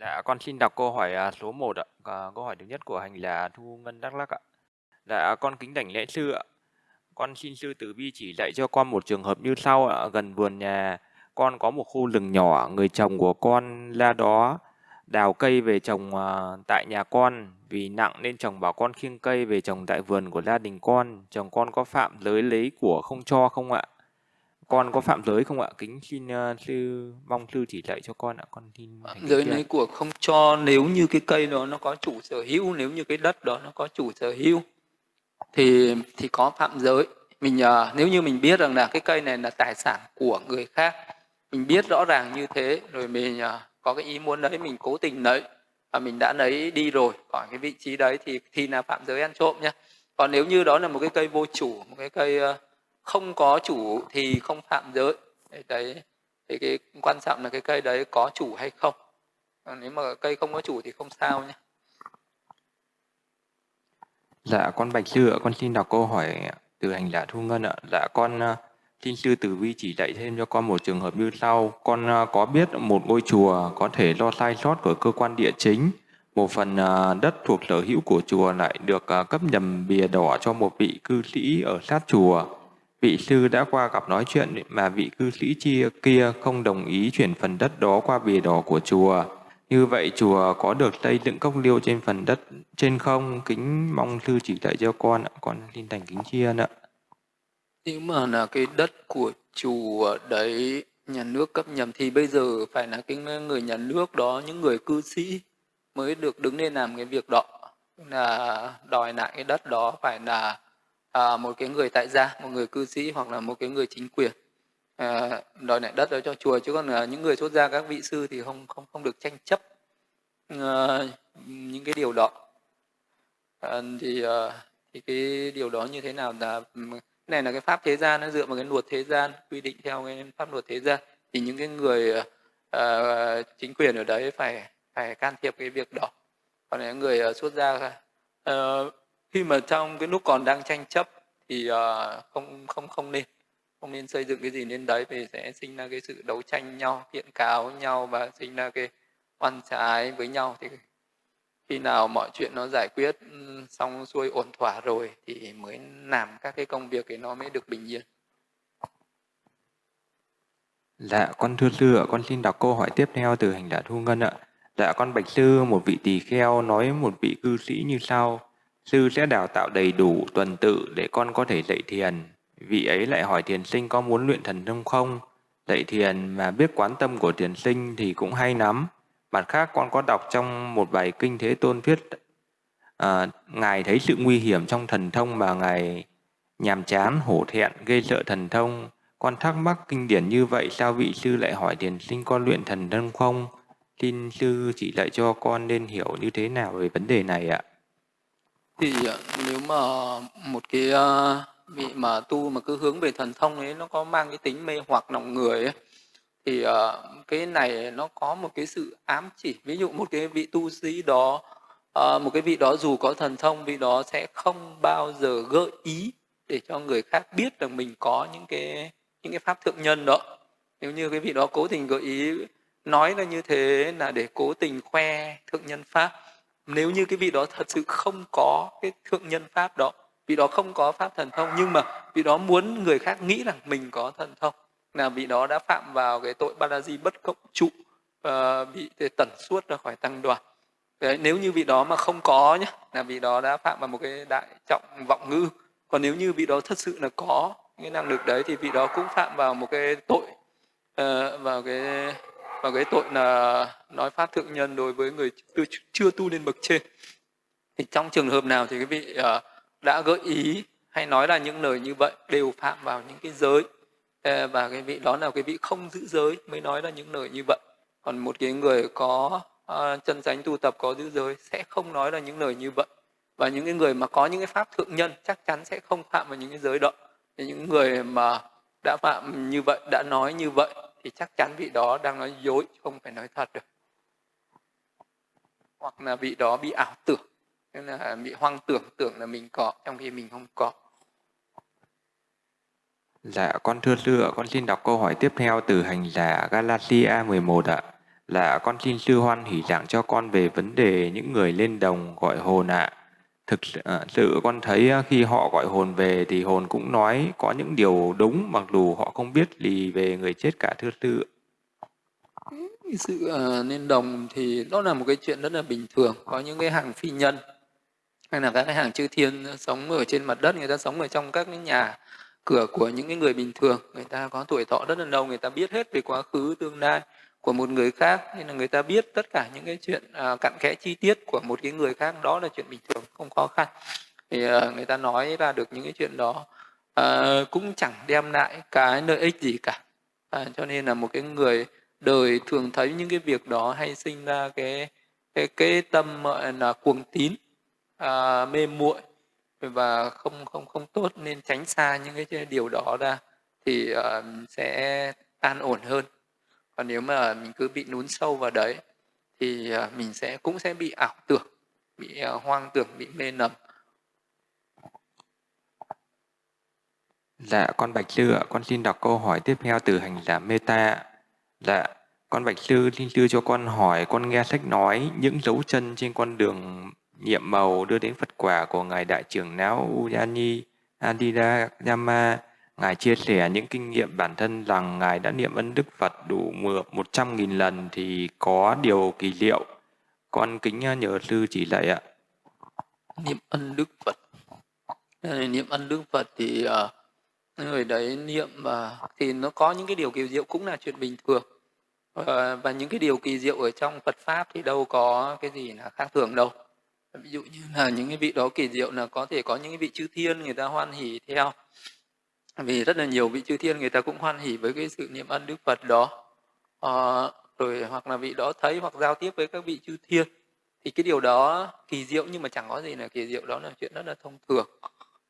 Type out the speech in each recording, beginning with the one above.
Dạ, con xin đọc câu hỏi à, số 1 ạ. À, câu hỏi thứ nhất của hành là Thu Ngân Đắk Lắk ạ. Dạ, con kính đảnh lễ sư ạ. Con xin sư tử vi chỉ dạy cho con một trường hợp như sau ạ. Gần vườn nhà con có một khu rừng nhỏ, người chồng của con la đó đào cây về trồng à, tại nhà con vì nặng nên chồng bảo con khiêng cây về trồng tại vườn của gia đình con. Chồng con có phạm giới lấy của không cho không ạ? Con có phạm giới không ạ? Kính xin uh, sư mong sư chỉ dạy cho con ạ. Con xin giới lấy của không cho nếu như cái cây đó nó có chủ sở hữu, nếu như cái đất đó nó có chủ sở hữu thì thì có phạm giới. Mình uh, nếu như mình biết rằng là cái cây này là tài sản của người khác, mình biết rõ ràng như thế rồi mình uh, có cái ý muốn đấy mình cố tình lấy và mình đã lấy đi rồi khỏi cái vị trí đấy thì thì là phạm giới ăn trộm nhá. Còn nếu như đó là một cái cây vô chủ, một cái cây uh, không có chủ thì không phạm giới. Đấy, thì cái quan trọng là cái cây đấy có chủ hay không. Nếu mà cây không có chủ thì không sao nhé. Dạ con bạch sư ạ, con xin đọc câu hỏi từ hành giả thu ngân ạ. Dạ con ờ, xin sư tử vi chỉ dạy thêm cho con một trường hợp như sau. Con ờ, có biết một ngôi chùa có thể do sai sót của cơ quan địa chính? Một phần ờ, đất thuộc sở hữu của chùa lại được cấp nhầm bìa đỏ cho một vị cư sĩ ở sát chùa. Vị sư đã qua gặp nói chuyện mà vị cư sĩ chia kia không đồng ý chuyển phần đất đó qua bìa đỏ của chùa. Như vậy chùa có được xây dựng cốc liêu trên phần đất trên không? Kính mong sư chỉ dạy cho con ạ. Con xin thành kính chiên ạ. Nếu mà là cái đất của chùa đấy nhà nước cấp nhầm thì bây giờ phải là cái người nhà nước đó, những người cư sĩ mới được đứng lên làm cái việc đó. Là đòi lại cái đất đó phải là à, một cái người tại gia một người cư sĩ hoặc là một cái người chính quyền. À, đòi lại đất đó cho chùa chứ còn à, những người xuất gia các vị sư thì không không không được tranh chấp à, những cái điều đó. À, thì à, thì cái điều đó như thế nào là này là cái pháp thế gian nó dựa vào cái luật thế gian quy định theo cái pháp luật thế gian. Thì những cái người uh, chính quyền ở đấy phải phải can thiệp cái việc đó. Còn những người uh, xuất gia uh, khi mà trong cái lúc còn đang tranh chấp thì uh, không không không nên không nên xây dựng cái gì lên đấy vì sẽ sinh ra cái sự đấu tranh nhau kiện cáo với nhau và sinh ra cái oan trái với nhau thì khi nào mọi chuyện nó giải quyết ừ, xong xuôi ổn thỏa rồi thì mới làm các cái công việc ấy nó mới được bình yên Dạ, con thưa sư ạ, con xin đọc câu hỏi tiếp theo từ hành giả Thu Ngân ạ. Dạ, con bạch sư, một vị tỳ kheo nói một vị cư sĩ như sau. Sư sẽ đào tạo đầy đủ tuần tự để con có thể dạy thiền. Vị ấy lại hỏi thiền sinh có muốn luyện thần thông không? Dạy thiền mà biết quán tâm của thiền sinh thì cũng hay lắm. Mặt khác con có đọc trong một bài kinh Thế Tôn thuyết, à, Ngài thấy sự nguy hiểm trong thần thông mà Ngài nhàm chán, hổ thẹn, gây sợ thần thông. Con thắc mắc kinh điển như vậy sao vị sư lại hỏi thiền sinh con luyện thần thông không? Xin sư chỉ dạy cho con nên hiểu như thế nào về vấn đề này ạ? Thì ờ, nếu mà một cái ờ, vị mà tu mà cứ hướng về thần thông ấy nó có mang cái tính mê hoặc lòng người ấy, thì ờ, cái này nó có một cái sự ám chỉ. Ví dụ một cái vị tu sĩ đó một cái vị đó dù có thần thông vị đó sẽ không bao giờ gợi ý để cho người khác biết rằng mình có những cái những cái pháp thượng nhân đó. Nếu như cái vị đó cố tình gợi ý nói là như thế là để cố tình khoe thượng nhân pháp nếu như cái vị đó thật sự không có cái thượng nhân pháp đó vị đó không có pháp thần thông nhưng mà vị đó muốn người khác nghĩ rằng mình có thần thông là vị đó đã phạm vào cái tội ba di bất cộng trụ uh, bị tẩn suốt ra khỏi tăng đoàn. Đấy, nếu như vị đó mà không có nhé là vị đó đã phạm vào một cái đại trọng vọng ngữ. Còn nếu như vị đó thật sự là có cái năng lực đấy thì vị đó cũng phạm vào một cái tội uh, vào cái và cái tội là nói pháp thượng nhân đối với người chưa tu lên bậc trên. Thì trong trường hợp nào thì cái vị uh, đã gợi ý hay nói là những lời như vậy đều phạm vào những cái giới ờ, và cái vị đó là cái vị không giữ giới mới nói là những lời như vậy. Còn một cái người có uh, chân chánh tu tập có giữ giới sẽ không nói là những lời như vậy. Và những cái người mà có những cái pháp thượng nhân chắc chắn sẽ không phạm vào những cái giới đó. Thì những người mà đã phạm như vậy đã nói như vậy thì chắc chắn vị đó đang nói dối không phải nói thật được hoặc là vị đó bị ảo tưởng nên là bị hoang tưởng tưởng là mình có trong khi mình không có Dạ, con thưa sư ạ, con xin đọc câu hỏi tiếp theo từ hành giả Galatia 11 ạ. Là con xin sư hoan hỷ giảng cho con về vấn đề những người lên đồng gọi hồn ạ. Thực à, sự con thấy à, khi họ gọi hồn về thì hồn cũng nói có những điều đúng mặc dù họ không biết gì về người chết cả thưa sư. Sự uh, đồng thì đó là một cái chuyện rất là bình thường. Có những cái hàng phi nhân hay là các cái hàng chư thiên sống ở trên mặt đất, người ta sống ở trong các cái nhà cửa của những cái người bình thường. Người ta có tuổi thọ rất là lâu, người ta biết hết về quá khứ, tương lai của một người khác nên là người ta biết tất cả những cái chuyện uh, cặn kẽ chi tiết của một cái người khác đó là chuyện bình thường không khó khăn. Thì uh, người ta nói ra được những cái chuyện đó uh, cũng chẳng đem lại cái lợi ích gì cả. Uh, cho nên là một cái người đời thường thấy những cái việc đó hay sinh ra cái cái cái tâm là cuồng tín uh, mê muội và không không không tốt nên tránh xa những cái điều đó ra thì uh, sẽ an ổn hơn còn nếu mà mình cứ bị nún sâu vào đấy thì à, mình sẽ cũng sẽ bị ảo tưởng bị à, hoang tưởng bị mê nầm. Dạ, con Bạch Sư ạ, con xin đọc câu hỏi tiếp theo từ hành giả Meta. Dạ, con Bạch Sư xin sư cho con hỏi, con nghe sách nói những dấu chân trên con đường nhiệm màu đưa đến Phật quả của Ngài Đại trưởng não uyani adida yama Ngài chia sẻ những kinh nghiệm bản thân rằng Ngài đã niệm ân Đức Phật đủ 100.000 lần thì có điều kỳ diệu. Con kính à, nhờ sư chỉ dạy ạ. Niệm ân Đức Phật. Niệm ân Đức Phật thì uh, người đấy niệm và uh, thì nó có những cái điều kỳ diệu cũng là chuyện bình thường. Uh, và những cái điều kỳ diệu ở trong Phật Pháp thì đâu có cái gì là khác thường đâu. Ví dụ như là những cái vị đó kỳ diệu là có thể có những cái vị chư thiên người ta hoan hỷ theo vì rất là nhiều vị chư thiên người ta cũng hoan hỷ với cái sự niệm ân đức phật đó. À, rồi hoặc là vị đó thấy hoặc giao tiếp với các vị chư thiên thì cái điều đó kỳ diệu nhưng mà chẳng có gì là kỳ diệu đó là chuyện rất là thông thường.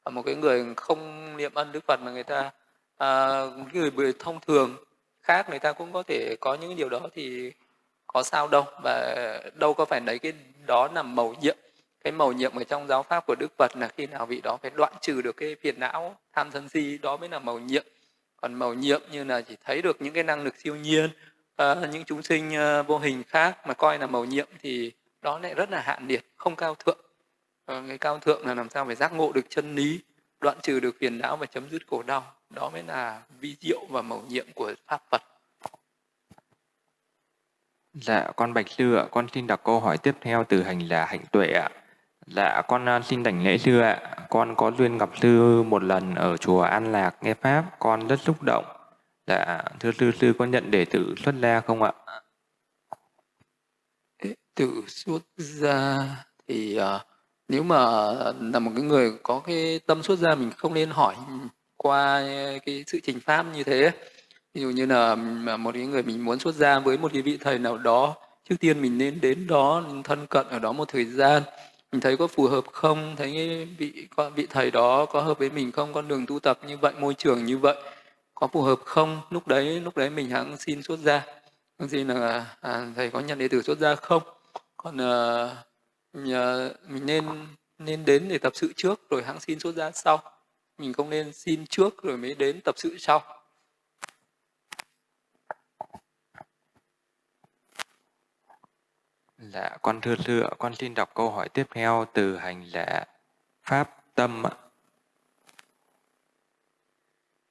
À, một cái người không niệm ân đức phật mà người ta à, người thông thường khác người ta cũng có thể có những điều đó thì có sao đâu. Và đâu có phải lấy cái đó là màu nhiệm cái màu nhiệm ở trong giáo pháp của đức phật là khi nào vị đó phải đoạn trừ được cái phiền não tham sân si đó mới là màu nhiệm. Còn màu nhiệm như là chỉ thấy được những cái năng lực siêu nhiên uh, những chúng sinh uh, vô hình khác mà coi là màu nhiệm thì đó lại rất là hạn liệt không cao thượng. Uh, cái cao thượng là làm sao phải giác ngộ được chân lý đoạn trừ được phiền não và chấm dứt khổ đau. Đó mới là vi diệu và màu nhiệm của pháp phật. Dạ, con Bạch Sư ạ, con xin đọc câu hỏi tiếp theo từ hành là hạnh tuệ ạ. Dạ, con à, xin đảnh lễ sư ạ. Con có duyên gặp sư một lần ở chùa An Lạc nghe Pháp, con rất xúc động. Dạ, thưa sư, sư có nhận đệ tử xuất gia không ạ? Đệ tử xuất gia thì uh, nếu mà là một cái người có cái tâm xuất gia mình không nên hỏi qua cái sự trình pháp như thế. Ví dụ như là một cái người mình muốn xuất gia với một cái vị thầy nào đó, trước tiên mình nên đến đó thân cận ở đó một thời gian mình thấy có phù hợp không? Thấy vị vị thầy đó có hợp với mình không? Con đường tu tập như vậy môi trường như vậy có phù hợp không? Lúc đấy lúc đấy mình hãng xin xuất gia. Xin là à, à, thầy có nhận đệ tử xuất gia không? Còn ờ, à, nhà, ờ, mình nên nên đến để tập sự trước rồi hãng xin xuất gia sau. Mình không nên xin trước rồi mới đến tập sự sau. Dạ, con thưa sư con xin đọc câu hỏi tiếp theo từ hành giả Pháp Tâm ạ.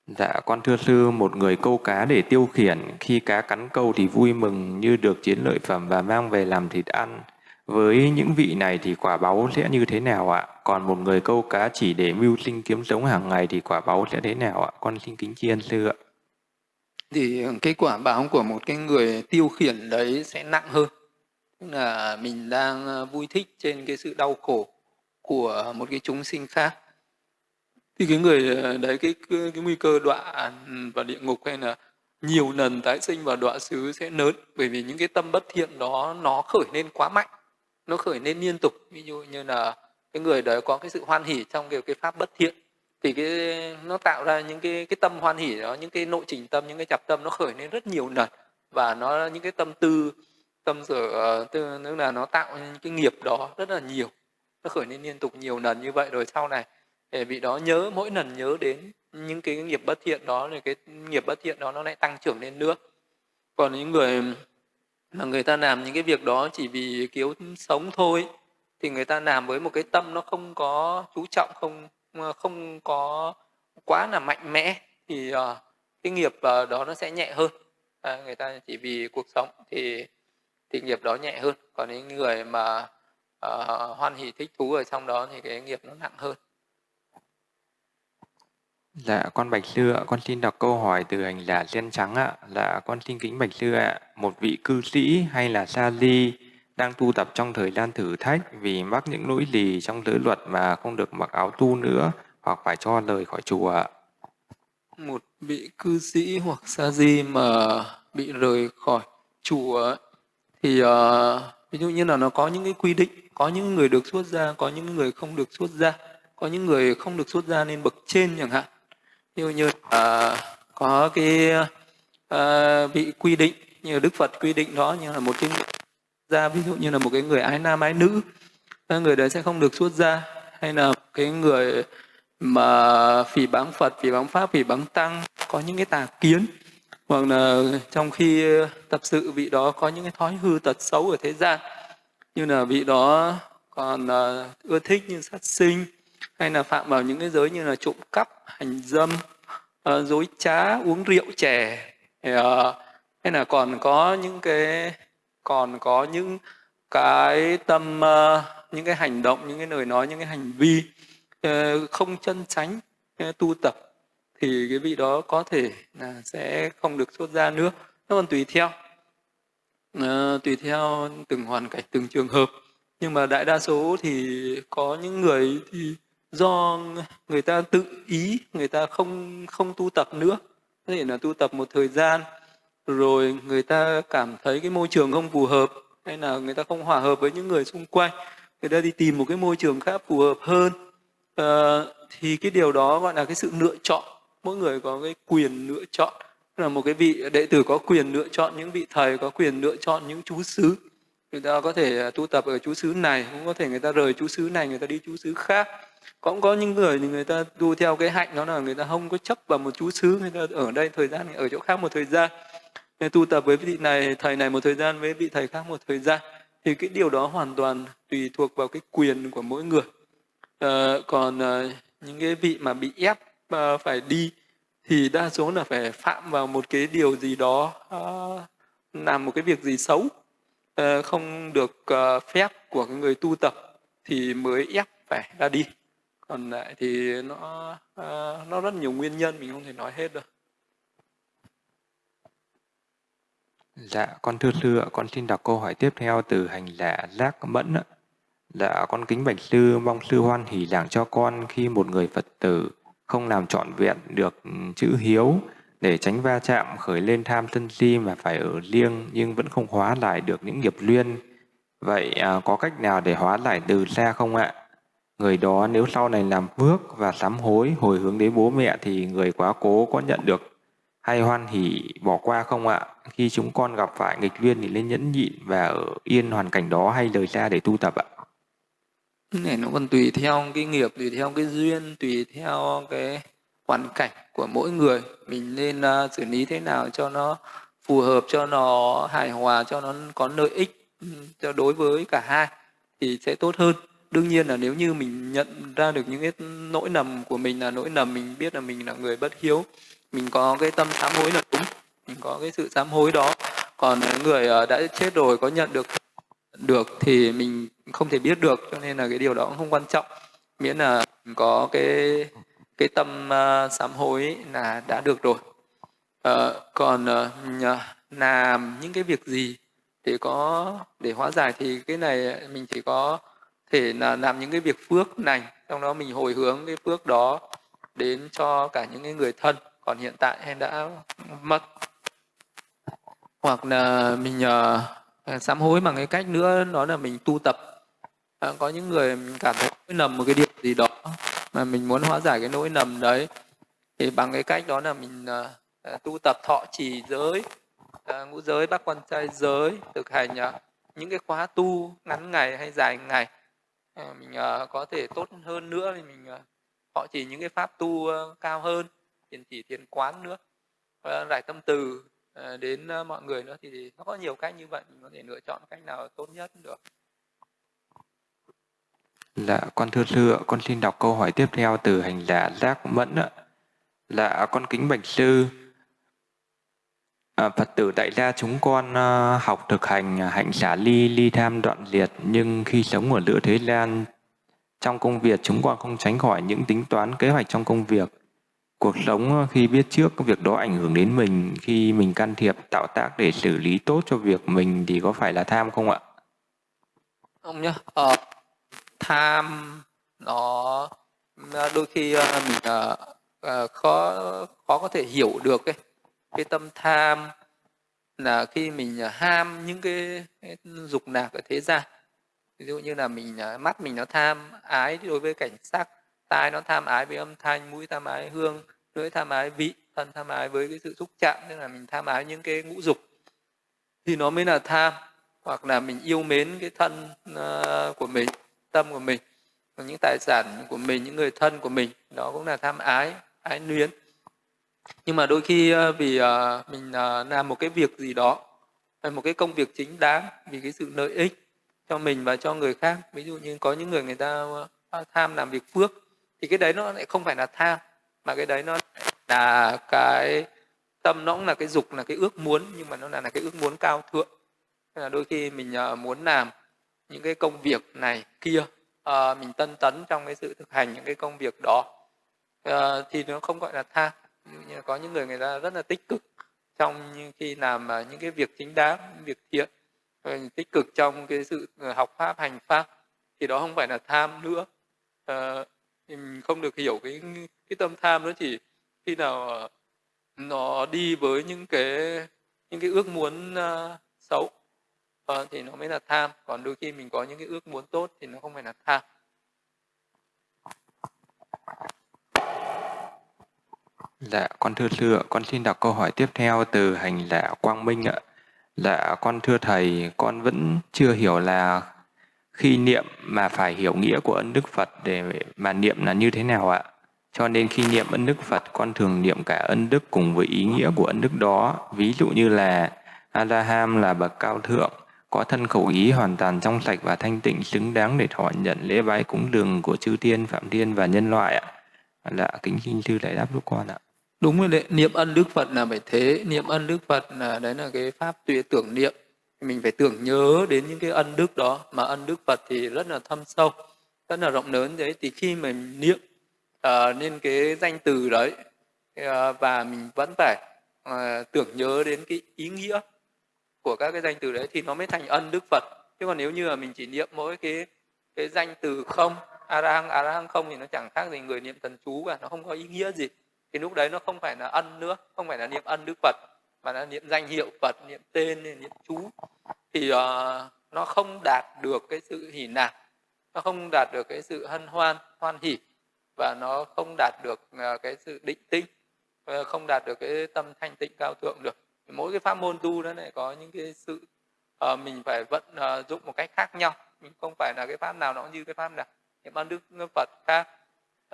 Dạ, con thưa sư, một người câu cá để tiêu khiển, khi cá cắn câu thì vui mừng như được chiến lợi phẩm và mang về làm thịt ăn. Với những vị này thì quả báu sẽ như thế nào ạ? Còn một người câu cá chỉ để mưu sinh kiếm sống hàng ngày thì quả báu sẽ thế nào ạ? Con xin kính chiên sư ạ. Thì cái quả báo của một cái người tiêu khiển đấy sẽ nặng hơn tức là mình đang ờ, vui thích trên cái sự đau khổ của một cái chúng sinh khác. Thì cái người ờ, đấy cái cái, cái nguy cơ đọa vào địa ngục hay là nhiều lần tái sinh vào đọa xứ sẽ lớn bởi vì những cái tâm bất thiện đó nó khởi lên quá mạnh nó khởi lên liên tục. Ví dụ như là cái người đấy có cái sự hoan hỉ trong cái, cái pháp bất thiện thì cái nó tạo ra những cái cái tâm hoan hỉ đó những cái nội trình tâm những cái chập tâm nó khởi lên rất nhiều lần. Và nó những cái tâm tư tâm sở ờ, tức là nó tạo cái nghiệp đó rất là nhiều. Nó khởi lên liên tục nhiều lần như vậy rồi sau này để vị đó nhớ mỗi lần nhớ đến những cái nghiệp bất thiện đó thì cái nghiệp bất thiện đó nó lại tăng trưởng lên nữa. Còn những người mà người ta làm những cái việc đó chỉ vì kiếm sống thôi thì người ta làm với một cái tâm nó không có chú trọng không ờ, không có quá là mạnh mẽ thì uh, cái nghiệp uh, đó nó sẽ nhẹ hơn. À, người ta chỉ vì cuộc sống thì thì nghiệp đó nhẹ hơn còn những người mà uh, hoan hỷ thích thú ở trong đó thì cái nghiệp nó nặng hơn Dạ, con Bạch Sư ạ, con xin đọc câu hỏi từ hành giả sen trắng ạ. Dạ, con xin kính Bạch Sư ạ. Một vị cư sĩ hay là sa di đang tu tập trong thời gian thử thách vì mắc những lỗi lì trong giới luật mà không được mặc áo tu nữa hoặc phải cho lời khỏi chùa ạ. Một vị cư sĩ hoặc sa di mà bị rời khỏi chùa thì uh, ví dụ như là nó có những cái quy định, có những người được xuất gia, có những người không được xuất gia, có những người không được xuất gia nên bậc trên chẳng hạn. Ví dụ như là có cái ờ, uh, bị quy định như Đức Phật quy định đó như là một cái ra ví dụ như là một cái người ái nam ái nữ ờ, người đấy sẽ không được xuất gia hay là cái người mà phỉ báng Phật, phỉ báng Pháp, phỉ báng Tăng có những cái tà kiến hoặc là trong khi ờ, tập sự vị đó có những cái thói hư tật xấu ở thế gian, như là vị đó còn ờ, ưa thích như sát sinh, hay là phạm vào những cái giới như là trộm cắp, hành dâm dối trá, uống rượu chè hay là còn có những cái, còn có những cái tâm những cái hành động, những cái lời nói, những cái hành vi không chân tránh tu tập thì cái vị đó có thể là sẽ không được xuất ra nữa. Nó còn tùy theo. À, tùy theo từng hoàn cảnh từng trường hợp. Nhưng mà đại đa số thì có những người thì do người ta tự ý người ta không không tu tập nữa. Có thể là tu tập một thời gian rồi người ta cảm thấy cái môi trường không phù hợp hay là người ta không hòa hợp với những người xung quanh. Người ta đi tìm một cái môi trường khác phù hợp hơn. À, thì cái điều đó gọi là cái sự lựa chọn mỗi người có cái quyền lựa chọn. Là một cái vị đệ tử có quyền lựa chọn những vị thầy có quyền lựa chọn những chú xứ. Người ta có thể à, tu tập ở chú xứ này cũng có thể người ta rời chú xứ này người ta đi chú xứ khác. Cũng có những người thì người ta tu theo cái hạnh đó là người ta không có chấp vào một chú xứ người ta ở đây thời gian ở chỗ khác một thời gian. Người tu tập với vị này thầy này một thời gian với vị thầy khác một thời gian. Thì cái điều đó hoàn toàn tùy thuộc vào cái quyền của mỗi người. À, còn à, những cái vị mà bị ép à, phải đi thì đa số là phải phạm vào một cái điều gì đó ờ, làm một cái việc gì xấu ờ, không được ờ, phép của cái người tu tập thì mới ép phải ra đi còn lại thì nó uh, nó rất nhiều nguyên nhân mình không thể nói hết được Dạ, con thưa sư ạ, con xin đọc câu hỏi tiếp theo từ hành giả Giác Mẫn ạ. Dạ, con kính bạch sư, mong sư hoan hỷ giảng cho con khi một người Phật tử không làm trọn vẹn được ừ, chữ hiếu để tránh va chạm khởi lên tham sân si mà phải ở riêng nhưng vẫn không hóa lại được những nghiệp luyên. Vậy à, có cách nào để hóa lại từ xa không ạ? Người đó nếu sau này làm phước và sám hối hồi hướng đến bố mẹ thì người quá cố có nhận được hay hoan hỉ bỏ qua không ạ? Khi chúng con gặp phải nghịch duyên thì nên nhẫn nhịn và ở yên hoàn cảnh đó hay rời xa để tu tập ạ? Này nó còn tùy theo cái nghiệp, tùy theo cái duyên, tùy theo cái hoàn cảnh của mỗi người. Mình nên uh, xử lý thế nào cho nó phù hợp, cho nó hài hòa, cho nó có lợi ích ừ, cho đối với cả hai thì sẽ tốt hơn đương nhiên là nếu như mình nhận ra được những cái nỗi nầm của mình là nỗi nầm mình biết là mình là người bất hiếu mình có cái tâm sám hối là đúng mình có cái sự sám hối đó còn người à, đã chết rồi có nhận được được thì mình không thể biết được cho nên là cái điều đó cũng không quan trọng. Miễn là có cái cái tâm uh, sám hối là đã được rồi. Uh, còn uh, làm những cái việc gì để có để hóa giải thì cái này mình chỉ có thể là làm những cái việc phước này trong đó mình hồi hướng cái phước đó đến cho cả những cái người thân còn hiện tại hay đã mất. Hoặc là mình uh, Ờ, sám hối bằng cái cách nữa đó là mình tu tập. À, có những người mình cảm thấy nỗi nầm một cái điều gì đó mà mình muốn hóa giải cái nỗi nầm đấy thì bằng cái cách đó là mình à, tu tập thọ trì giới. À, ngũ giới bác quan trai giới thực hành à, những cái khóa tu ngắn ngày hay dài ngày. À, mình à, có thể tốt hơn nữa thì mình à, họ chỉ những cái pháp tu à, cao hơn thiền chỉ thiền quán nữa. À, giải tâm từ. Ờ, đến ờ, mọi người nữa thì nó có nhiều cách như vậy mình có thể lựa chọn cách nào tốt nhất được Dạ, con thưa sư ạ, con xin đọc câu hỏi tiếp theo từ hành giả Giác Mẫn ạ. Dạ, con kính bạch sư. À, Phật tử tại gia chúng con học thực hành hạnh xả ly, ly tham đoạn liệt, nhưng khi sống ở lửa thế gian, trong công việc chúng con không tránh khỏi những tính toán kế hoạch trong công việc. Cuộc sống ờ, khi biết trước việc đó ảnh hưởng đến mình, khi mình can thiệp tạo tác để xử lý tốt cho việc mình thì có phải là tham không ạ? Không nhá, ờ, tham nó ờ, đôi khi ờ, mình uh, khó khó có thể hiểu được cái cái tâm tham là khi mình ham những cái, cái dục lạc ở thế gian. Ví dụ như là mình mắt mình nó tham ái đối với cảnh sắc tai nó tham ái với âm thanh, mũi tham ái hương, lưỡi tham ái vị, thân tham ái với cái sự xúc chạm, tức là mình tham ái những cái ngũ dục, thì nó mới là tham, hoặc là mình yêu mến cái thân ờ, của mình, tâm của mình những tài sản của mình, những người thân của mình, đó cũng là tham ái ái luyến. Nhưng mà đôi khi ờ, vì ờ, mình làm một cái việc gì đó hay một cái công việc chính đáng vì cái sự lợi ích cho mình và cho người khác, ví dụ như có những người người ta tham làm việc phước thì cái đấy nó lại không phải là tham mà cái đấy nó là cái tâm nó cũng là cái dục là cái ước muốn nhưng mà nó là, là cái ước muốn cao thượng. Nên là đôi khi mình ờ, muốn làm những cái công việc này kia à, mình tân tấn trong cái sự thực hành những cái công việc đó à, thì nó không gọi là tham. Như có những người người ta rất là tích cực trong khi làm những cái việc chính đáng việc thiện tích cực trong cái sự học pháp hành pháp thì đó không phải là tham nữa. À, mình không được hiểu cái cái tâm tham nó chỉ khi nào ờ, nó đi với những cái những cái ước muốn uh, xấu uh, thì nó mới là tham còn đôi khi mình có những cái ước muốn tốt thì nó không phải là tham Dạ, con thưa sư ạ, con xin đọc câu hỏi tiếp theo từ hành giả Quang Minh ạ. Dạ, con thưa thầy, con vẫn chưa hiểu là khi niệm mà phải hiểu nghĩa của ân đức Phật để mà niệm là như thế nào ạ? Cho nên khi niệm ân đức Phật, con thường niệm cả ân đức cùng với ý nghĩa của ân đức đó. Ví dụ như là A-la-ham là bậc cao thượng, có thân khẩu ý hoàn toàn trong sạch và thanh tịnh xứng đáng để thọ nhận lễ bái cúng dường của chư thiên, phạm thiên và nhân loại ạ. Là kính xin sư đại đáp giúp con ạ đúng rồi đấy niệm ân đức phật là phải thế niệm ân đức phật là đấy là cái pháp tuệ tưởng niệm mình phải tưởng nhớ đến những cái ân đức đó. Mà ân đức phật thì rất là thâm sâu rất là rộng lớn đấy. Thì khi mình niệm uh, nên cái danh từ đấy uh, và mình vẫn phải uh, tưởng nhớ đến cái ý nghĩa của các cái danh từ đấy thì nó mới thành ân đức phật. Chứ còn nếu như là mình chỉ niệm mỗi cái cái danh từ không arahang arahang không thì nó chẳng khác gì người niệm thần chú cả nó không có ý nghĩa gì. Thì lúc đấy nó không phải là ân nữa không phải là niệm ân đức phật mà nó niệm danh hiệu phật niệm tên niệm chú thì uh, nó không đạt được cái sự hỉ nạc nó không đạt được cái sự hân hoan hoan hỉ và nó không đạt được uh, cái sự định tinh uh, ờ, không đạt được cái tâm thanh tịnh cao thượng được. Mỗi cái pháp môn tu nó lại có những cái sự uh, mình phải vận uh, dụng một cách khác nhau mình không phải là cái pháp nào nó như cái pháp nào. Niệm ban đức phật khác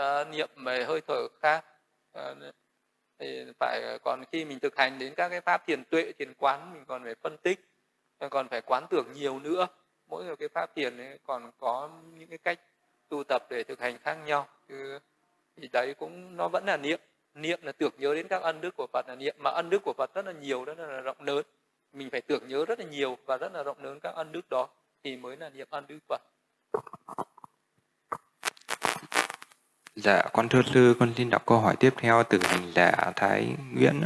uh, niệm về hơi thở khác uh, thì phải ờ, còn khi mình thực hành đến các cái pháp thiền tuệ, thiền quán, mình còn phải phân tích ờ, còn phải quán tưởng nhiều nữa. Mỗi một cái pháp thiền ấy còn có những cái cách tu tập để thực hành khác nhau. Thì đấy cũng, nó vẫn là niệm. Niệm là tưởng nhớ đến các ân đức của phật là niệm. Mà ân đức của phật rất là nhiều, rất là rộng lớn. Mình phải tưởng nhớ rất là nhiều và rất là rộng lớn các ân đức đó thì mới là niệm ân đức phật. Dạ, con thưa sư, con xin đọc câu hỏi tiếp theo từ hành giả Thái Nguyễn.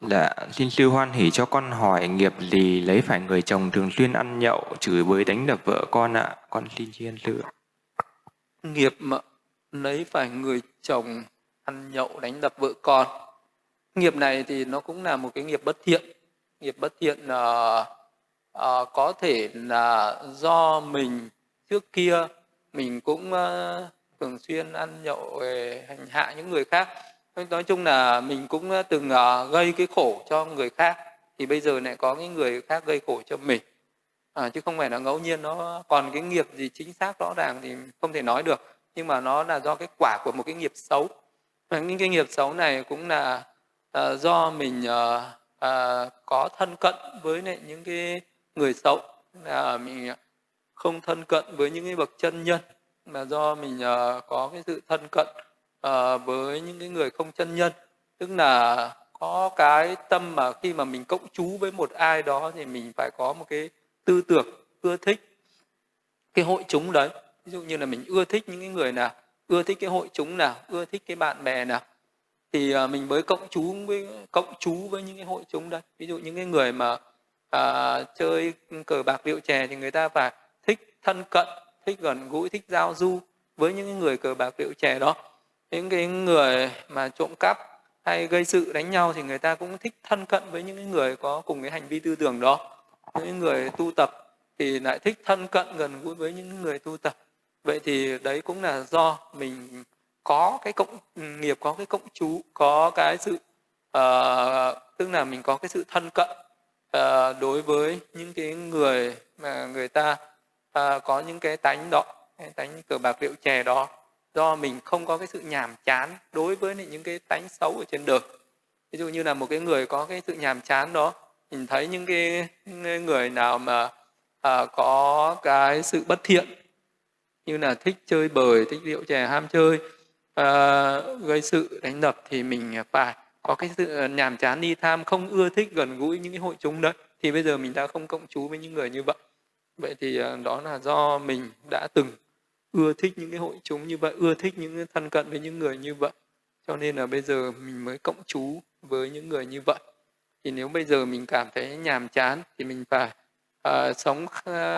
Dạ, xin sư hoan hỷ cho con hỏi nghiệp gì lấy phải người chồng thường xuyên ăn nhậu, chửi bới đánh đập vợ con ạ. Con xin chiên sư. Nghiệp mà lấy phải người chồng ăn nhậu đánh đập vợ con. Nghiệp này thì nó cũng là một cái nghiệp bất thiện. Nghiệp bất thiện là uh, uh, có thể là do mình trước kia mình cũng uh, thường xuyên ăn nhậu hành hạ những người khác. Nói chung là mình cũng ờ, từng ờ, gây cái khổ cho người khác thì bây giờ lại có những người khác gây khổ cho mình. À, chứ không phải là ngẫu nhiên nó còn cái nghiệp gì chính xác rõ ràng thì không thể nói được nhưng mà nó là do cái quả của một cái nghiệp xấu. Và những cái nghiệp xấu này cũng là à, do mình à, à, có thân cận với lại những cái người xấu. Là mình không thân cận với những cái bậc chân nhân mà do mình uh, có cái sự thân cận uh, với những cái người không chân nhân. Tức là có cái tâm mà khi mà mình cộng chú với một ai đó thì mình phải có một cái tư tưởng ưa thích cái hội chúng đấy. Ví dụ như là mình ưa thích những cái người nào ưa thích cái hội chúng nào ưa thích cái bạn bè nào thì uh, mình mới cộng chú với cộng chú với những cái hội chúng đấy. Ví dụ những cái người mà uh, chơi cờ bạc rượu chè thì người ta phải thích thân cận thích gần gũi thích giao du với những người cờ bạc rượu chè đó. Những cái người mà trộm cắp hay gây sự đánh nhau thì người ta cũng thích thân cận với những người có cùng cái hành vi tư tưởng đó. Những người tu tập thì lại thích thân cận gần gũi với những người tu tập. Vậy thì đấy cũng là do mình có cái cộng ừ, nghiệp có cái cộng chú có cái sự uh, tức là mình có cái sự thân cận uh, đối với những cái người mà người ta à, có những cái tánh đó cái tánh cờ bạc rượu chè đó do mình không có cái sự nhàm chán đối với những cái tánh xấu ở trên đời. Ví dụ như là một cái người có cái sự nhàm chán đó mình thấy những cái, người nào mà à, có cái sự bất thiện như là thích chơi bời thích rượu chè ham chơi à, gây sự đánh đập thì mình phải có cái sự nhàm chán đi tham không ưa thích gần gũi những cái hội chúng đấy. Thì bây giờ mình đã không cộng chú với những người như vậy vậy thì ờ, đó là do mình đã từng ưa thích những cái hội chúng như vậy ưa thích những cái thân cận với những người như vậy. Cho nên là bây giờ mình mới cộng chú với những người như vậy. Thì nếu bây giờ mình cảm thấy nhàm chán thì mình phải uh, sống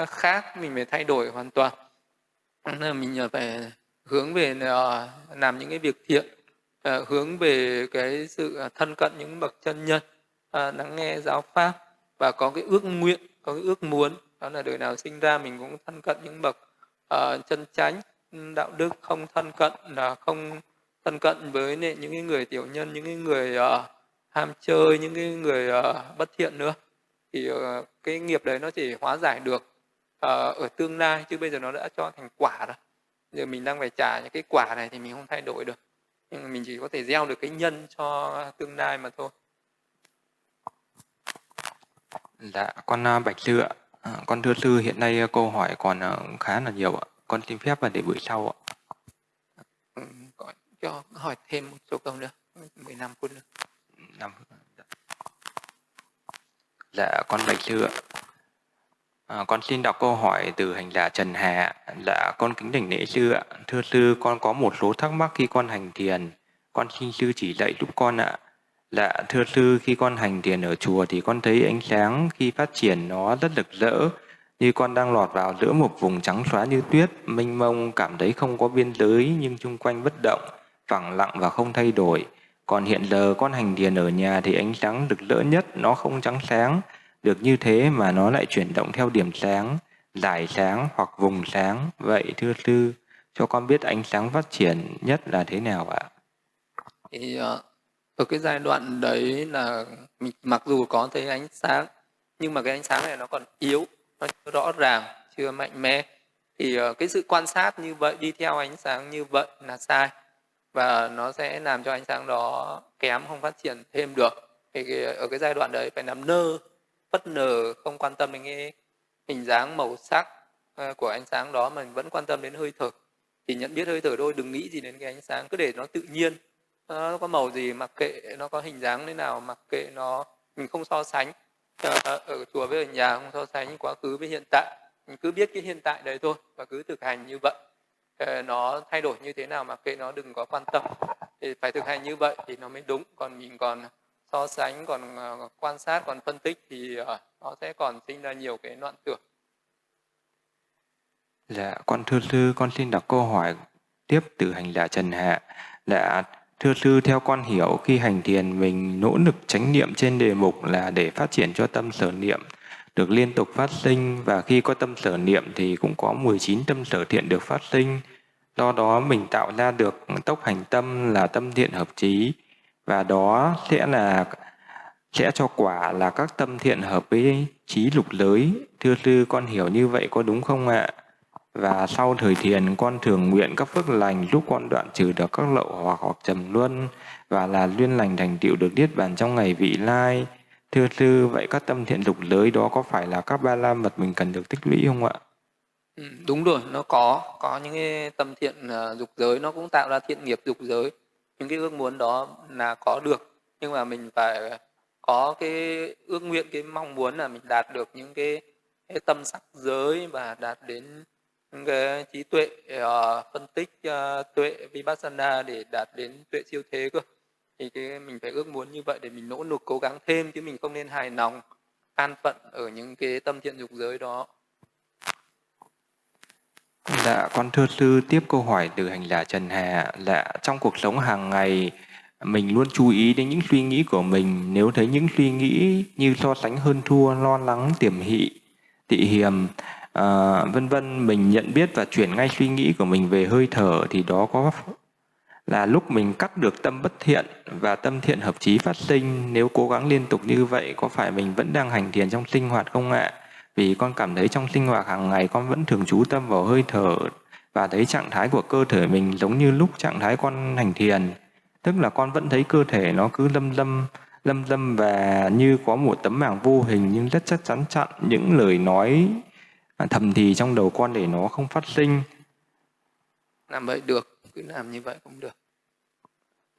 khác mình phải thay đổi hoàn toàn. Nên là mình ờ, phải hướng về uh, làm những cái việc thiện uh, hướng về cái sự thân cận những bậc chân nhân uh, lắng nghe giáo pháp và có cái ước nguyện có cái ước muốn đó là đời nào sinh ra mình cũng thân cận những bậc uh, chân chánh đạo đức không thân cận là không thân cận với những cái người tiểu nhân những cái người uh, ham chơi những cái người uh, bất thiện nữa. Thì uh, cái nghiệp đấy nó chỉ hóa giải được uh, ở tương lai chứ bây giờ nó đã cho thành quả rồi. Giờ mình đang phải trả những cái quả này thì mình không thay đổi được. Nhưng mình chỉ có thể gieo được cái nhân cho tương lai mà thôi. Dạ con bạch lựa À, con thưa sư, hiện nay câu hỏi còn khá là nhiều ạ. Con xin phép và để buổi sau ạ. Ừ, cho hỏi thêm một số câu nữa, 15 phút nữa. 5 dạ. dạ, con bạch sư ạ. À, con xin đọc câu hỏi từ hành giả Trần Hà. Dạ, con kính đảnh lễ sư ạ. Thưa sư, con có một số thắc mắc khi con hành thiền. Con xin sư chỉ dạy giúp con ạ. Dạ, thưa sư, khi con hành thiền ở chùa thì con thấy ánh sáng khi phát triển nó rất rực rỡ, như con đang lọt vào giữa một vùng trắng xóa như tuyết, mênh mông, cảm thấy không có biên giới nhưng chung quanh bất động, phẳng lặng và không thay đổi. Còn hiện giờ con hành thiền ở nhà thì ánh sáng rực rỡ nhất nó không trắng sáng, được như thế mà nó lại chuyển động theo điểm sáng, giải sáng hoặc vùng sáng. Vậy thưa sư, cho con biết ánh sáng phát triển nhất là thế nào ạ? Thì uh, ở cái giai đoạn đấy là mình mặc dù có thấy ánh sáng nhưng mà cái ánh sáng này nó còn yếu nó chưa rõ ràng chưa mạnh mẽ. Thì ờ, cái sự quan sát như vậy đi theo ánh sáng như vậy là sai và nó sẽ làm cho ánh sáng đó kém không phát triển thêm được. Thì cái, ở cái giai đoạn đấy phải nằm nơ bất nờ không quan tâm đến cái hình dáng màu sắc ờ, của ánh sáng đó mà mình vẫn quan tâm đến hơi thở. Thì nhận biết hơi thở thôi đừng nghĩ gì đến cái ánh sáng cứ để nó tự nhiên. Ờ, nó có màu gì mặc kệ nó có hình dáng thế nào mặc kệ nó mình không so sánh. Ờ, ờ, ở chùa với ở nhà không so sánh quá khứ với hiện tại. Mình cứ biết cái hiện tại đấy thôi và cứ thực hành như vậy. Nó thay đổi như thế nào mặc kệ nó đừng có quan tâm. Thì phải thực hành như vậy thì nó mới đúng. Còn mình còn so sánh còn quan sát còn phân tích thì nó sẽ còn sinh ra nhiều cái loạn tưởng. Dạ, con thưa sư, con xin đọc câu hỏi tiếp từ hành giả Trần Hạ. Dạ, Thưa sư, theo con hiểu khi hành thiền mình nỗ lực chánh niệm trên đề mục là để phát triển cho tâm sở niệm được liên tục phát sinh và khi có tâm sở niệm thì cũng có 19 tâm sở thiện được phát sinh. Do đó mình tạo ra được tốc hành tâm là tâm thiện hợp trí và đó sẽ là sẽ cho quả là các tâm thiện hợp với trí lục giới. Thưa sư, con hiểu như vậy có đúng không ạ? Và sau thời thiền, con thường nguyện các phước lành giúp con đoạn trừ được các lậu hoặc hoặc trầm luân và là duyên lành thành tựu được niết bàn trong ngày vị lai. Thưa sư, vậy các tâm thiện dục giới đó có phải là các ba la mật mình cần được tích lũy không ạ? Ừ, đúng rồi, nó có có những cái tâm thiện uh, dục giới nó cũng tạo ra thiện nghiệp dục giới. Những cái ước muốn đó là có được nhưng mà mình phải có cái ước nguyện cái mong muốn là mình đạt được những cái, cái tâm sắc giới và đạt đến những cái trí tuệ uh, phân tích uh, tuệ vipassana để đạt đến tuệ siêu thế cơ. Thì cái mình phải ước muốn như vậy để mình nỗ lực cố gắng thêm chứ mình không nên hài lòng an phận ở những cái tâm thiện dục giới đó. Dạ, con thưa sư tiếp câu hỏi từ hành giả Trần Hà. Là trong cuộc sống hàng ngày mình luôn chú ý đến những suy nghĩ của mình. Nếu thấy những suy nghĩ như so sánh hơn thua, lo lắng, tiềm hị, tị hiềm, à, vân vân mình nhận biết và chuyển ngay suy nghĩ của mình về hơi thở thì đó có là lúc mình cắt được tâm bất thiện và tâm thiện hợp trí phát sinh. Nếu cố gắng liên tục như vậy có phải mình vẫn đang hành thiền trong sinh hoạt không ạ? Vì con cảm thấy trong sinh hoạt hàng ngày con vẫn thường chú tâm vào hơi thở và thấy trạng thái của cơ thể mình giống như lúc trạng thái con hành thiền. Tức là con vẫn thấy cơ thể nó cứ lâm lâm lâm lâm và như có một tấm màng vô hình nhưng rất chắc chắn chặn những lời nói thầm thì trong đầu con để nó không phát sinh làm vậy được cứ làm như vậy cũng được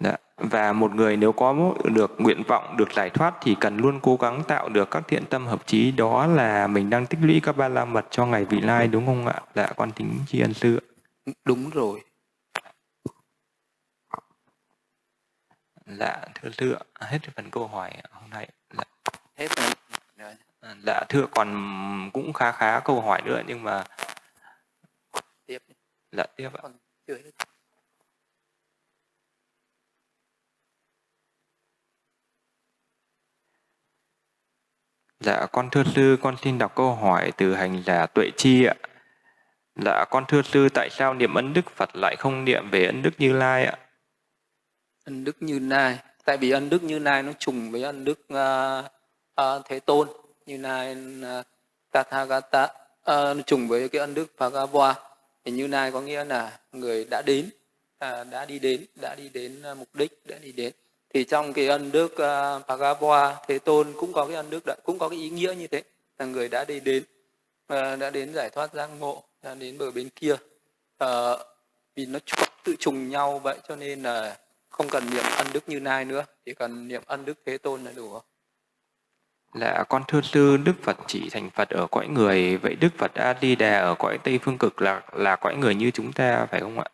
Dạ. Và một người nếu có được nguyện vọng được giải thoát thì cần luôn cố gắng tạo được các thiện tâm hợp trí đó là mình đang tích lũy các ba la mật cho ngày vị lai đúng không ạ? Dạ con tính tri ân sư Đúng rồi. Dạ thưa sư hết phần câu hỏi hôm nay. Dạ. Hết rồi. Dạ thưa còn cũng khá khá câu hỏi nữa nhưng mà tiếp. Dạ tiếp ạ. Còn chưa hết. Dạ con thưa sư, con xin đọc câu hỏi từ hành giả Tuệ Chi ạ. Dạ con thưa sư, tại sao niệm ân đức Phật lại không niệm về ân đức Như Lai ạ? Ân đức Như Lai, tại vì ân đức Như Lai nó trùng với ân đức uh, uh, Thế Tôn, như Lai à, Tathagata, uh, trùng với cái ân đức Bhagava. Thì Như Lai có nghĩa là người đã đến, uh, đã đi đến, đã đi đến uh, mục đích, đã đi đến. Thì trong cái ân đức uh, Bhagava Thế Tôn cũng có cái ân đức đã, cũng có cái ý nghĩa như thế là người đã đi đến uh, đã đến giải thoát giác ngộ đã đến bờ bên kia. Uh, vì nó tự trùng nhau vậy cho nên là không cần niệm ân đức như nay nữa chỉ cần niệm ân đức Thế Tôn là đủ. Là con thưa sư Đức Phật chỉ thành Phật ở cõi người. Vậy Đức Phật A Di Đà ở cõi Tây phương cực là là cõi người như chúng ta phải không ạ?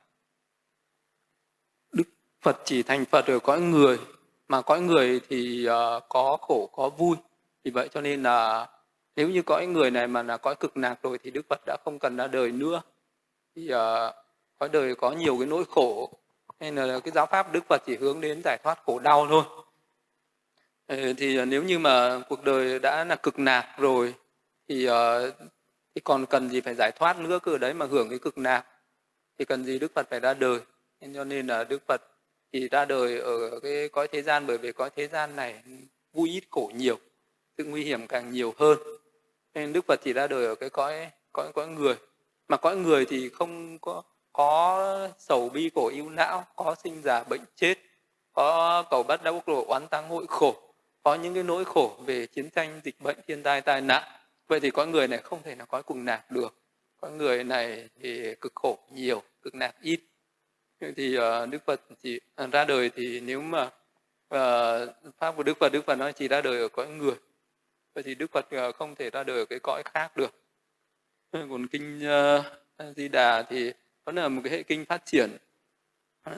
Đức Phật chỉ thành Phật ở cõi người mà cõi người thì uh, có khổ có vui. Vì vậy cho nên là nếu như cõi người này mà là cõi cực lạc rồi thì Đức Phật đã không cần ra đời nữa. Thì uh, cõi đời có nhiều cái nỗi khổ. Nên là cái giáo pháp Đức Phật chỉ hướng đến giải thoát khổ đau thôi. Ờ, thì ờ, nếu như mà cuộc đời đã là cực nạc rồi, thì ờ, thì còn cần gì phải giải thoát nữa cơ đấy mà hưởng cái cực nạc. Thì cần gì Đức Phật phải ra đời. Nên cho nên là Đức Phật thì ra đời ở cái cõi thế gian, bởi vì cõi thế gian này vui ít khổ nhiều, sự nguy hiểm càng nhiều hơn. Nên đức phật chỉ ra đời ở cái cõi cõi cõi người. Mà cõi người thì không có có sầu bi khổ ưu não, có sinh già bệnh chết, có cầu bắt đau khổ, oán tăng hội khổ có những cái nỗi khổ về chiến tranh dịch bệnh thiên tai tai nạn. Vậy thì con người này không thể nào có cùng nạp được. Con người này thì cực khổ nhiều cực nạp ít. Thì uh, Đức Phật chỉ uh, ờ, ra đời thì nếu mà uh, pháp của Đức Phật Đức Phật nói chỉ ra đời ở cõi người. Vậy thì Đức Phật uh, không thể ra đời ở cái cõi khác được. Còn kinh uh, Di Đà thì đó là một cái hệ kinh phát triển.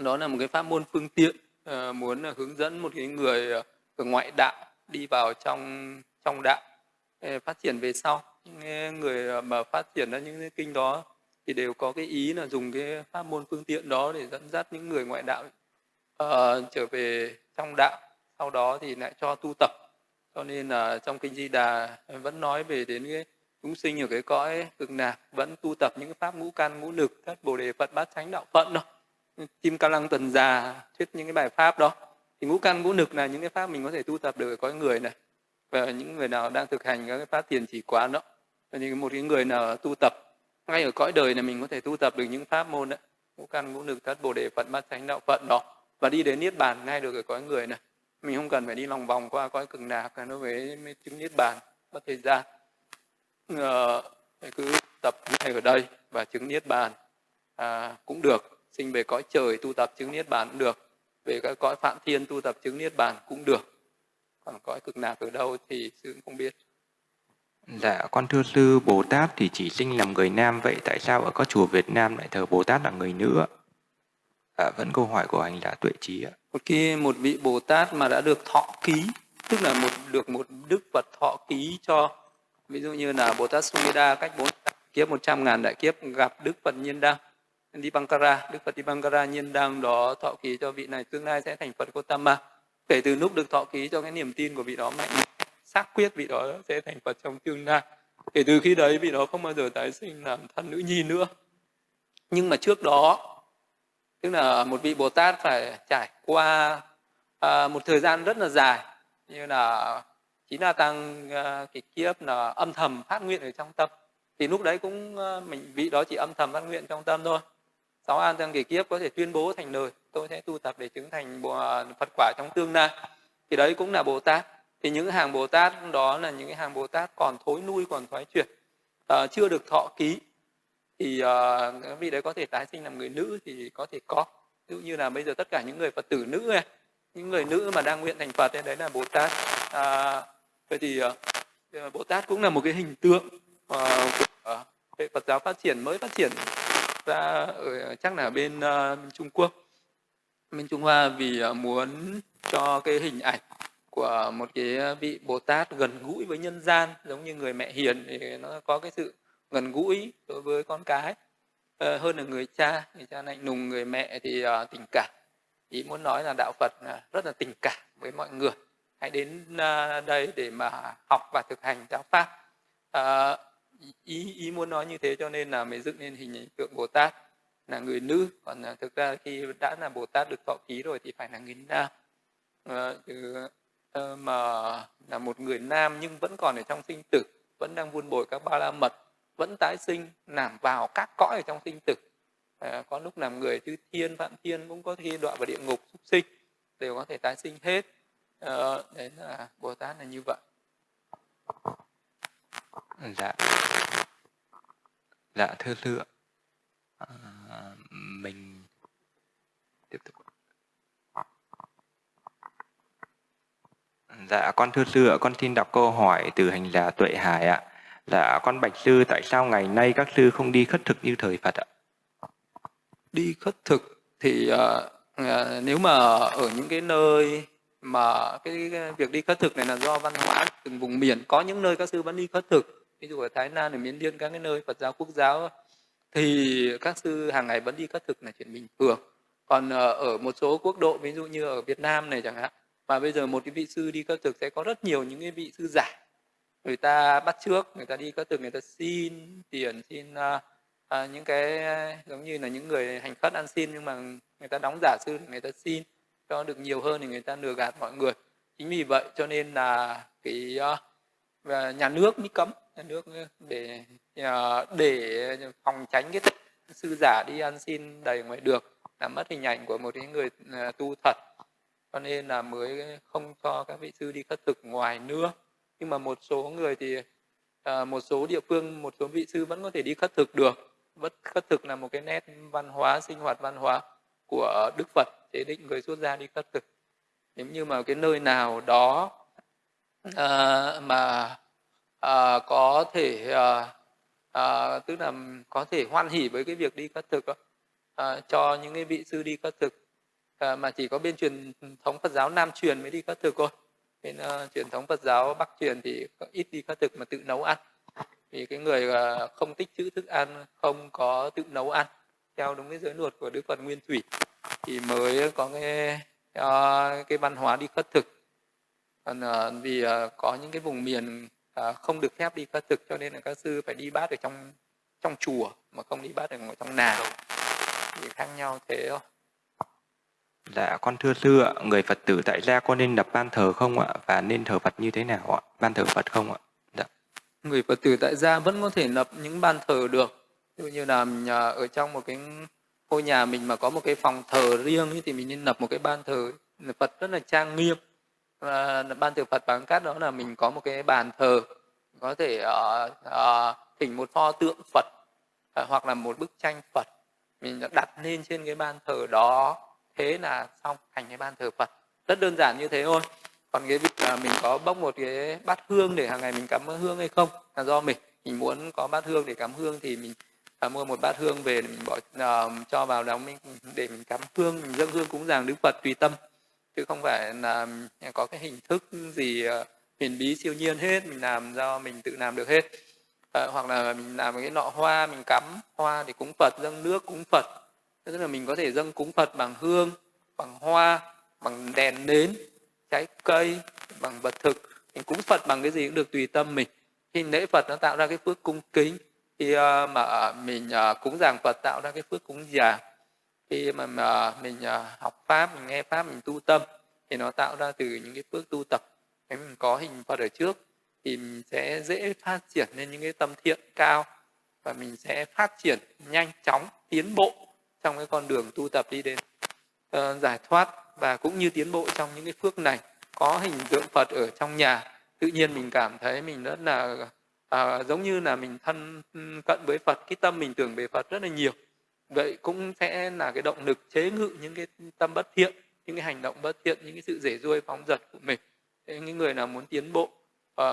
Đó là một cái pháp môn phương tiện uh, muốn uh, hướng dẫn một cái người uh, ngoại đạo đi vào trong trong đạo phát triển về sau. Những người mà phát triển ra những cái kinh đó thì đều có cái ý là dùng cái pháp môn phương tiện đó để dẫn dắt những người ngoại đạo uh, trở về trong đạo. Sau đó thì lại cho tu tập. Cho nên là trong kinh di đà vẫn nói về đến cái chúng sinh ở cái cõi cực lạc vẫn tu tập những pháp ngũ căn ngũ lực các bồ đề phật bát chánh đạo phận đó. Chim ca lăng tuần già thuyết những cái bài pháp đó thì ngũ căn ngũ lực là những cái pháp mình có thể tu tập được ở cõi người này. Và những người nào đang thực hành các cái pháp tiền chỉ quán đó thì một cái người nào tu tập ngay ở cõi đời này mình có thể tu tập được những pháp môn đấy ngũ căn ngũ lực thất bồ đề phận bát chánh đạo phận đó. Và đi đến niết bàn ngay được ở cõi người này. Mình không cần phải đi lòng vòng qua cõi cực lạc nó với mới chứng niết bàn bất thời gian. Ờ, cứ tập ngay ở đây và chứng niết bàn. À, cũng được. Sinh về cõi trời tu tập chứng niết bàn cũng được về các cõi phạm thiên tu tập chứng niết bàn cũng được còn cõi cực lạc ở đâu thì sư cũng không biết Dạ, con thưa sư, Bồ Tát thì chỉ sinh làm người nam, vậy tại sao ở các chùa Việt Nam lại thờ Bồ Tát là người nữ? À, vẫn câu hỏi của hành giả tuệ trí ạ. Một khi một vị Bồ Tát mà đã được thọ ký, tức là một được một đức Phật thọ ký cho, ví dụ như là Bồ Tát Sumeda cách bốn kiếp một trăm ngàn đại kiếp gặp Đức Phật Nhiên Đăng, Dipankara, Đức Phật Dipankara Nhiên đang đó thọ ký cho vị này tương lai sẽ thành Phật Gotama. Kể từ lúc được thọ ký cho cái niềm tin của vị đó mạnh xác quyết vị đó sẽ thành Phật trong tương lai. Kể từ khi đấy vị đó không bao giờ tái sinh làm thân nữ nhi nữa. Nhưng mà trước đó, tức là một vị Bồ Tát phải trải qua à, một thời gian rất là dài, như là chính là tăng à, cái kiếp là âm thầm phát nguyện ở trong tâm. Thì lúc đấy cũng à, mình vị đó chỉ âm thầm phát nguyện trong tâm thôi. Sáu an tăng kỳ kiếp có thể tuyên bố thành lời, tôi sẽ tu tập để chứng thành à, Phật quả trong tương lai. Thì đấy cũng là Bồ Tát. Thì những hàng bồ tát đó là những hàng bồ tát còn thối nuôi còn thoái chuyển à, chưa được thọ ký. Thì uh, vị đấy có thể tái sinh làm người nữ thì có thể có. Ví dụ như là bây giờ tất cả những người phật tử nữ này những người nữ mà đang nguyện thành phật thì đấy là bồ tát. À, vậy thì à, bồ tát cũng là một cái hình tượng à, của à, phật giáo phát triển mới phát triển ra ở chắc là bên uh, trung quốc. Bên trung hoa vì uh, muốn cho cái hình ảnh của một cái ờ, vị Bồ Tát gần gũi với nhân gian giống như người mẹ hiền thì nó có cái sự gần gũi đối với con cái uh, hơn là người cha. Người cha lạnh lùng người mẹ thì uh, tình cảm. Ý muốn nói là đạo Phật rất là tình cảm với mọi người. Hãy đến uh, đây để mà học và thực hành giáo pháp. Uh, ý ý muốn nói như thế cho nên là mới dựng nên hình tượng Bồ Tát là người nữ. Còn là thực ra khi đã là Bồ Tát được thọ ký rồi thì phải là người nam. À, chứ, à, mà là một người nam nhưng vẫn còn ở trong sinh tử vẫn đang vun bồi các ba la mật vẫn tái sinh làm vào các cõi ở trong sinh tử. À, có lúc làm người chư thiên vạn thiên cũng có khi đọa vào địa ngục súc sinh đều có thể tái sinh hết. À, đấy là bồ tát là như vậy dạ dạ thưa sư à, mình tiếp tục Dạ, con thưa sư ạ, con xin đọc câu hỏi từ hành giả Tuệ Hải ạ. Dạ, con bạch sư, tại sao ngày nay các sư không đi khất thực như thời Phật ạ? Đi khất thực thì uh, uh, nếu mà ở những cái nơi mà cái, cái việc đi khất thực này là do văn hóa từng vùng miền, có những nơi các sư vẫn đi khất thực, ví dụ ở Thái Lan, ở Miến Điện, các cái nơi Phật giáo quốc giáo thì các sư hàng ngày vẫn đi khất thực là chuyện bình thường. Còn ờ, ở một số quốc độ, ví dụ như ở Việt Nam này chẳng hạn, và bây giờ một cái vị sư đi khất thực sẽ có rất nhiều những cái vị sư giả người ta bắt trước người ta đi khất thực người ta xin tiền xin uh, uh, những cái giống như là những người hành khất ăn xin nhưng mà người ta đóng giả sư người ta xin cho được nhiều hơn thì người ta lừa gạt mọi người chính vì vậy cho nên là cái uh, và nhà nước mới cấm nhà nước ờ, để ờ, để phòng tránh cái sư giả đi ăn xin đầy ngoài được làm mất hình ảnh của một cái người ờ, tu thật. Cho nên là mới không cho các vị sư đi khất thực ngoài nữa. Nhưng mà một số người thì à, một số địa phương một số vị sư vẫn có thể đi khất thực được. Vẫn khất thực là một cái nét văn hóa sinh hoạt văn hóa của đức phật chế định người xuất gia đi khất thực. Nếu như mà cái nơi nào đó à, mà à, có thể à, à, tức là có thể hoan hỉ với cái việc đi khất thực à, cho những cái vị sư đi khất thực. À, mà chỉ có bên truyền thống Phật giáo Nam truyền mới đi khất thực thôi. Bên uh, truyền thống Phật giáo Bắc truyền thì ít đi khất thực mà tự nấu ăn. Vì cái người uh, không tích trữ thức ăn không có tự nấu ăn theo đúng cái giới luật của Đức Phật Nguyên Thủy thì mới có cái uh, cái văn hóa đi khất thực còn uh, vì uh, có những cái vùng miền uh, không được phép đi khất thực cho nên là các sư phải đi bát ở trong trong chùa mà không đi bát ở ngoài trong nàng thì khác nhau thế thôi Dạ, con thưa sư ạ, người Phật tử tại gia có nên lập ban thờ không ạ? Và nên thờ Phật như thế nào ạ? Ban thờ Phật không ạ? Dạ. Người Phật tử tại gia vẫn có thể lập những ban thờ được. Ví dụ như là ở trong một cái ngôi nhà mình mà có một cái phòng thờ riêng thì mình nên lập một cái ban thờ Phật rất là trang nghiêm và ban từ Phật bằng cách đó là mình có một cái bàn thờ. Có thể uh, uh, thỉnh một pho tượng Phật uh, hoặc là một bức tranh Phật. Mình đặt lên trên cái ban thờ đó. Thế là xong thành cái ban thờ Phật. Rất đơn giản như thế thôi. Còn cái việc là mình có bốc một cái bát hương để hàng ngày mình cắm hương hay không là do mình. Mình muốn có bát hương để cắm hương thì mình à, mua một bát hương về để mình bỏ uh, cho vào đó mình để mình cắm hương mình dâng hương cúng dường đức phật tùy tâm chứ không phải là có cái hình thức gì ờ, huyền bí siêu nhiên hết mình làm do mình tự làm được hết. À, hoặc là mình làm cái nọ hoa mình cắm hoa để cúng phật dâng nước cúng phật. Tức là mình có thể dâng cúng phật bằng hương bằng hoa bằng đèn nến trái cây bằng vật thực. Mình cúng phật bằng cái gì cũng được tùy tâm mình. Khi lễ phật nó tạo ra cái phước cung kính khi uh, mà mình uh, cúng dường phật tạo ra cái phước cúng dường khi mà, mà mình à, học pháp mình nghe pháp mình tu tâm thì nó tạo ra từ những cái phước tu tập. Nếu mình có hình phật ở trước thì mình sẽ dễ phát triển lên những cái tâm thiện cao và mình sẽ phát triển nhanh chóng tiến bộ trong cái con đường tu tập đi đến uh, giải thoát và cũng như tiến bộ trong những cái phước này. Có hình tượng Phật ở trong nhà tự nhiên mình cảm thấy mình rất là uh, giống như là mình thân cận với Phật cái tâm mình tưởng về Phật rất là nhiều vậy cũng sẽ là cái động lực chế ngự những cái tâm bất thiện những cái hành động bất thiện những cái sự rể ruôi phóng dật của mình thế những người nào muốn tiến bộ uh,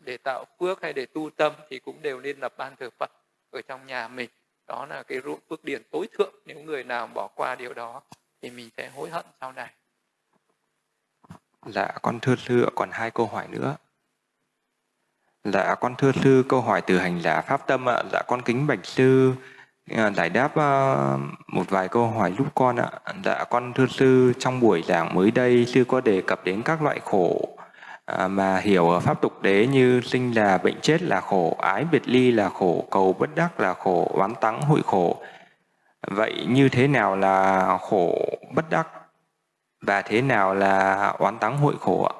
để tạo phước hay để tu tâm thì cũng đều nên lập ban thờ Phật ở trong nhà mình đó là cái ruộng phước điển tối thượng nếu người nào bỏ qua điều đó thì mình sẽ hối hận sau này Dạ con thưa sư còn hai câu hỏi nữa. Dạ con thưa sư câu hỏi từ hành giả Pháp Tâm ạ. Dạ con kính bạch sư Ờ, giải đáp ờ, một vài câu hỏi giúp con ạ. Dạ con thưa sư trong buổi giảng mới đây sư có đề cập đến các loại khổ ờ, mà hiểu ở pháp tục đế như sinh là bệnh chết là khổ, ái biệt ly là khổ, cầu bất đắc là khổ, oán tắng hội khổ. Vậy như thế nào là khổ bất đắc và thế nào là oán tắng hội khổ ạ?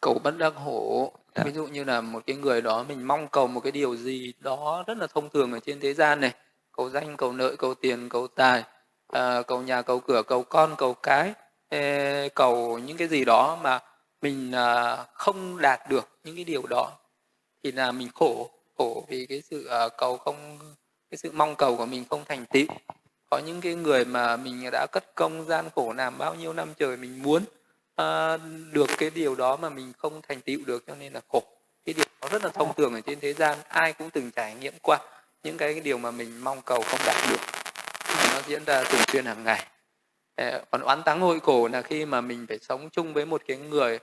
Cầu bất đắc khổ Dạ. ví dụ như là một cái người đó mình mong cầu một cái điều gì đó rất là thông thường ở trên thế gian này cầu danh cầu nợ cầu tiền cầu tài à, cầu nhà cầu cửa cầu con cầu cái cầu những cái gì đó mà mình à, không đạt được những cái điều đó thì là mình khổ khổ vì cái sự à, cầu không cái sự mong cầu của mình không thành tựu có những cái người mà mình đã cất công gian khổ làm bao nhiêu năm trời mình muốn uh, được cái điều đó mà mình không thành tựu được cho nên là khổ. Cái điều đó rất là thông thường ở trên thế gian ai cũng từng trải nghiệm qua. Những cái, điều mà mình mong cầu không đạt được nó diễn ra thường xuyên hàng ngày. Ờ, còn oán táng hội khổ là khi mà mình phải sống chung với một cái người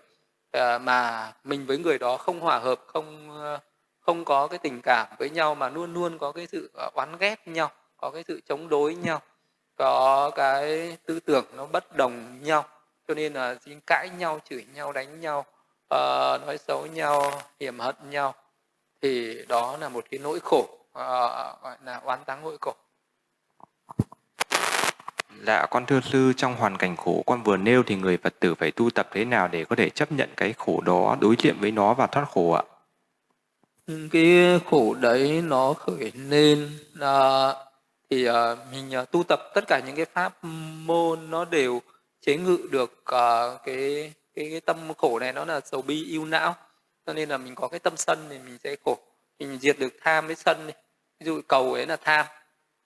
ờ, mà mình với người đó không hòa hợp không ờ, không có cái tình cảm với nhau mà luôn luôn có cái sự ờ, oán ghét nhau có cái sự chống đối nhau có cái tư tưởng nó bất đồng nhau cho nên là xin cãi nhau chửi nhau đánh nhau uh, nói xấu nhau hiểm hận nhau thì đó là một cái nỗi khổ uh, gọi là oán táng nỗi khổ Dạ con thưa sư trong hoàn cảnh khổ con vừa nêu thì người Phật tử phải tu tập thế nào để có thể chấp nhận cái khổ đó, đối diện với nó và thoát khổ ạ? Cái khổ đấy nó khởi lên là thì uh, mình uh, tu tập tất cả những cái pháp môn nó đều chế ngự được uh, cái, cái cái tâm khổ này nó là sầu bi yêu não. Cho nên là mình có cái tâm sân thì mình sẽ khổ. Mình diệt được tham với sân đi. Ví dụ cầu ấy là tham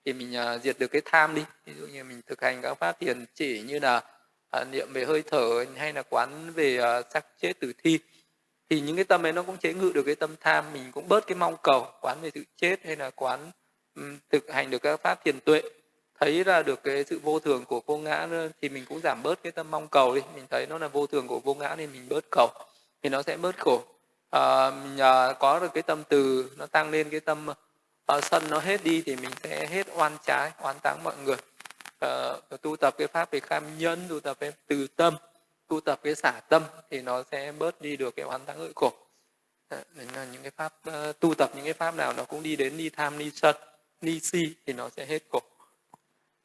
thì mình uh, diệt được cái tham đi. Ví dụ như mình thực hành các pháp thiền chỉ như là uh, niệm về hơi thở hay là quán về uh, sắc chết tử thi thì những cái tâm ấy nó cũng chế ngự được cái tâm tham. Mình cũng bớt cái mong cầu quán về sự chết hay là quán um, thực hành được các pháp thiền tuệ thấy ra được cái sự vô thường của vô ngã thì mình cũng giảm bớt cái tâm mong cầu đi. Mình thấy nó là vô thường của vô ngã nên mình bớt cầu thì nó sẽ bớt khổ. À, mình à, có được cái tâm từ nó tăng lên cái tâm à, sân nó hết đi thì mình sẽ hết oan trái oan táng mọi người. À, tu tập cái pháp về kham nhân tu tập cái từ tâm tu tập cái xả tâm thì nó sẽ bớt đi được cái oan táng ngợi khổ. À, là những cái pháp uh, tu tập những cái pháp nào nó cũng đi đến đi tham đi sân đi si thì nó sẽ hết khổ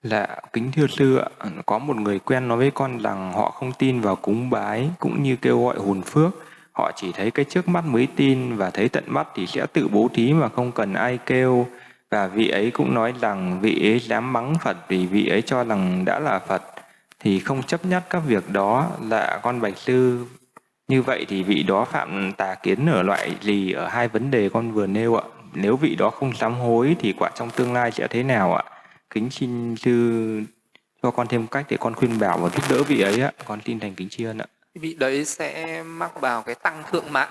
là kính thưa sư ạ, có một người quen nói với con rằng họ không tin vào cúng bái cũng như kêu gọi hồn phước. Họ chỉ thấy cái trước mắt mới tin và thấy tận mắt thì sẽ tự bố thí mà không cần ai kêu. Và vị ấy cũng nói rằng vị ấy dám mắng Phật vì vị ấy cho rằng đã là Phật. thì không chấp nhất các việc đó là con bạch sư như vậy thì vị đó phạm tà kiến ở loại gì ở hai vấn đề con vừa nêu ạ nếu vị đó không sám hối thì quả trong tương lai sẽ thế nào ạ kính xin sư cho con thêm cách để con khuyên bảo và giúp đỡ vị ấy ạ. Con tin thành kính tri ân ạ. Vị đấy sẽ mắc vào cái tăng thượng mạng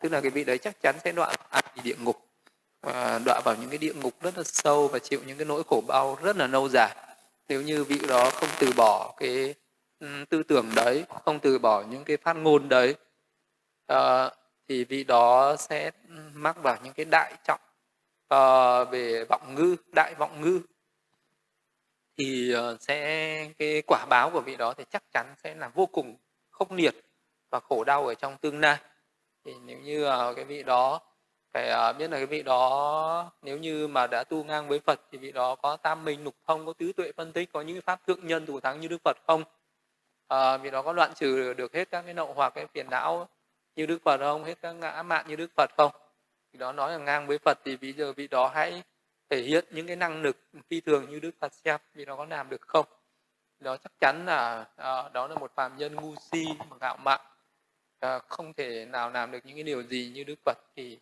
tức là cái vị đấy chắc chắn sẽ đọa vào địa ngục. Và đọa vào những cái địa ngục rất là sâu và chịu những cái nỗi khổ đau rất là lâu dài. Nếu như vị đó không từ bỏ cái tư tưởng đấy không từ bỏ những cái phát ngôn đấy uh, thì vị đó sẽ mắc vào những cái đại trọng uh, về vọng ngư đại vọng ngư thì ờ, sẽ cái quả báo của vị đó thì chắc chắn sẽ là vô cùng khốc liệt và khổ đau ở trong tương lai. Thì nếu như ờ, cái vị đó phải ờ, biết là cái vị đó nếu như mà đã tu ngang với Phật thì vị đó có tam minh lục thông có tứ tuệ phân tích có những pháp thượng nhân thủ thắng như Đức Phật không? À, vị đó có đoạn trừ được hết các cái nậu hoặc cái phiền não như Đức Phật không? Hết các ngã mạn như Đức Phật không? Vị đó nói là ngang với Phật thì bây giờ vị đó hãy thể hiện những cái năng lực phi thường như Đức Phật xem thì nó có làm được không? Đó chắc chắn là à, đó là một phàm nhân ngu si mà ngạo mạn à, không thể nào làm được những cái điều gì như Đức Phật thì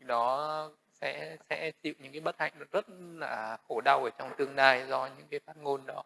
đó sẽ sẽ chịu những cái bất hạnh rất là khổ đau ở trong tương lai do những cái phát ngôn đó.